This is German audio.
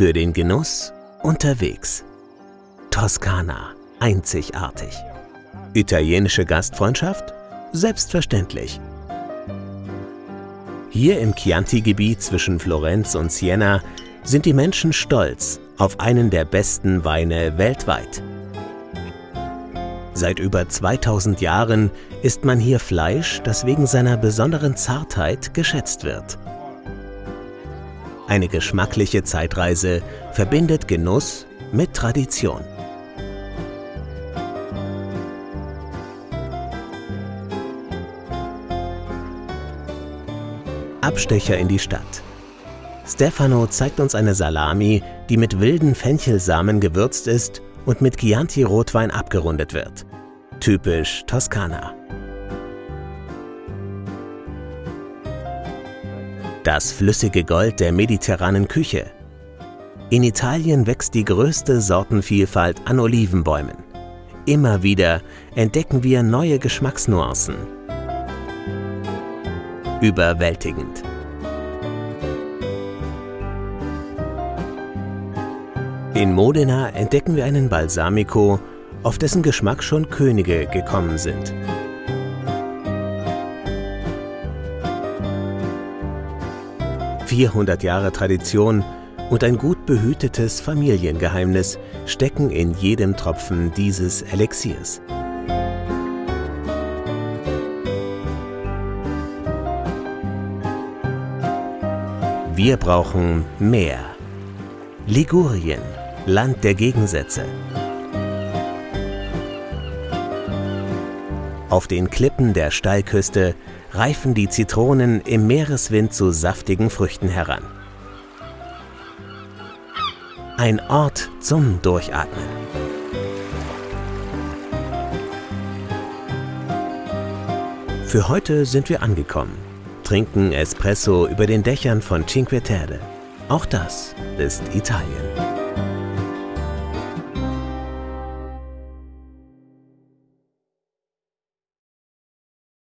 Für den Genuss unterwegs. Toskana, einzigartig. Italienische Gastfreundschaft? Selbstverständlich. Hier im Chianti-Gebiet zwischen Florenz und Siena sind die Menschen stolz auf einen der besten Weine weltweit. Seit über 2000 Jahren isst man hier Fleisch, das wegen seiner besonderen Zartheit geschätzt wird. Eine geschmackliche Zeitreise verbindet Genuss mit Tradition. Abstecher in die Stadt. Stefano zeigt uns eine Salami, die mit wilden Fenchelsamen gewürzt ist und mit Chianti-Rotwein abgerundet wird. Typisch Toskana. Das flüssige Gold der mediterranen Küche. In Italien wächst die größte Sortenvielfalt an Olivenbäumen. Immer wieder entdecken wir neue Geschmacksnuancen. Überwältigend. In Modena entdecken wir einen Balsamico, auf dessen Geschmack schon Könige gekommen sind. Vierhundert Jahre Tradition und ein gut behütetes Familiengeheimnis stecken in jedem Tropfen dieses Elixiers. Wir brauchen mehr. Ligurien, Land der Gegensätze. Auf den Klippen der Steilküste reifen die Zitronen im Meereswind zu saftigen Früchten heran. Ein Ort zum Durchatmen. Für heute sind wir angekommen, trinken Espresso über den Dächern von Cinque Terre. Auch das ist Italien.